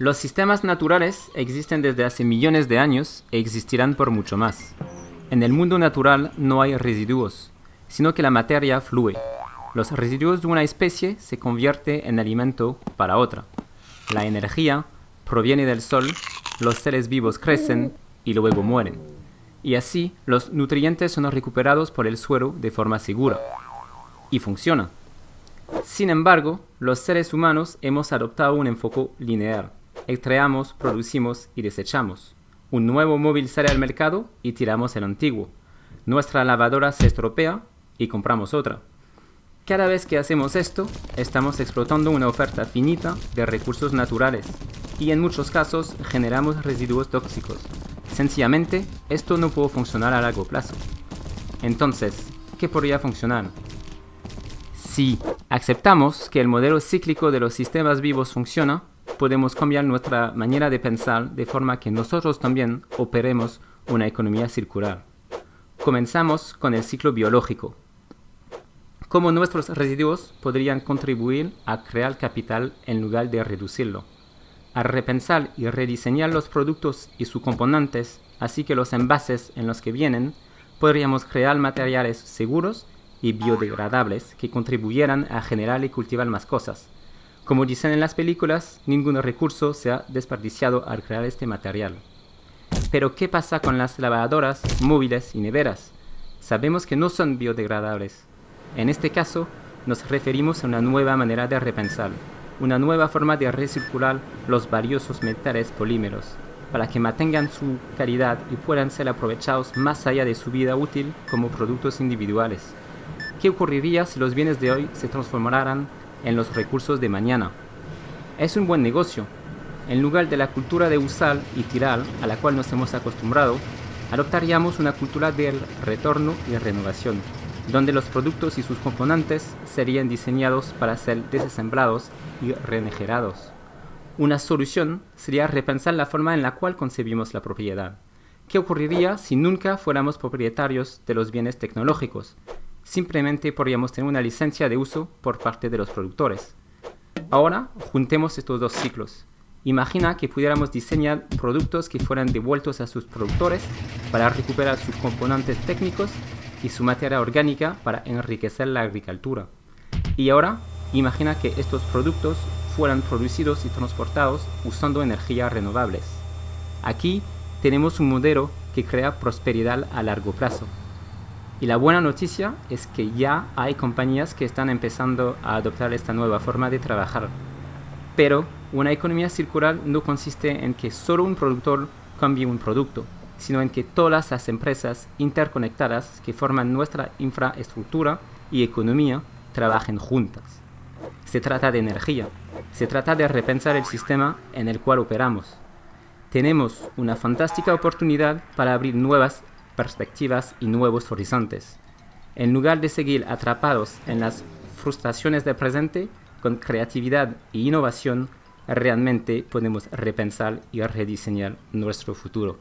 Los sistemas naturales existen desde hace millones de años e existirán por mucho más. En el mundo natural no hay residuos, sino que la materia fluye. Los residuos de una especie se convierten en alimento para otra. La energía proviene del sol, los seres vivos crecen y luego mueren. Y así los nutrientes son recuperados por el suelo de forma segura. Y funciona. Sin embargo, los seres humanos hemos adoptado un enfoque lineal. Extraemos, producimos y desechamos. Un nuevo móvil sale al mercado y tiramos el antiguo. Nuestra lavadora se estropea y compramos otra. Cada vez que hacemos esto, estamos explotando una oferta finita de recursos naturales y en muchos casos generamos residuos tóxicos. Sencillamente, esto no puede funcionar a largo plazo. Entonces, ¿qué podría funcionar? Si aceptamos que el modelo cíclico de los sistemas vivos funciona, podemos cambiar nuestra manera de pensar de forma que nosotros también operemos una economía circular. Comenzamos con el ciclo biológico. Cómo nuestros residuos podrían contribuir a crear capital en lugar de reducirlo. A repensar y rediseñar los productos y sus componentes, así que los envases en los que vienen, podríamos crear materiales seguros y biodegradables que contribuyeran a generar y cultivar más cosas como dicen en las películas, ningún recurso se ha desperdiciado al crear este material. Pero ¿qué pasa con las lavadoras móviles y neveras? Sabemos que no son biodegradables. En este caso, nos referimos a una nueva manera de repensar, una nueva forma de recircular los valiosos metales polímeros, para que mantengan su calidad y puedan ser aprovechados más allá de su vida útil como productos individuales. ¿Qué ocurriría si los bienes de hoy se transformaran en los recursos de mañana. Es un buen negocio. En lugar de la cultura de usar y tirar a la cual nos hemos acostumbrado, adoptaríamos una cultura del retorno y renovación, donde los productos y sus componentes serían diseñados para ser desasemblados y regenerados. Una solución sería repensar la forma en la cual concebimos la propiedad. ¿Qué ocurriría si nunca fuéramos propietarios de los bienes tecnológicos? Simplemente podríamos tener una licencia de uso por parte de los productores. Ahora, juntemos estos dos ciclos. Imagina que pudiéramos diseñar productos que fueran devueltos a sus productores para recuperar sus componentes técnicos y su materia orgánica para enriquecer la agricultura. Y ahora, imagina que estos productos fueran producidos y transportados usando energías renovables. Aquí tenemos un modelo que crea prosperidad a largo plazo. Y la buena noticia es que ya hay compañías que están empezando a adoptar esta nueva forma de trabajar. Pero una economía circular no consiste en que solo un productor cambie un producto, sino en que todas las empresas interconectadas que forman nuestra infraestructura y economía trabajen juntas. Se trata de energía, se trata de repensar el sistema en el cual operamos. Tenemos una fantástica oportunidad para abrir nuevas perspectivas y nuevos horizontes. En lugar de seguir atrapados en las frustraciones del presente, con creatividad e innovación, realmente podemos repensar y rediseñar nuestro futuro.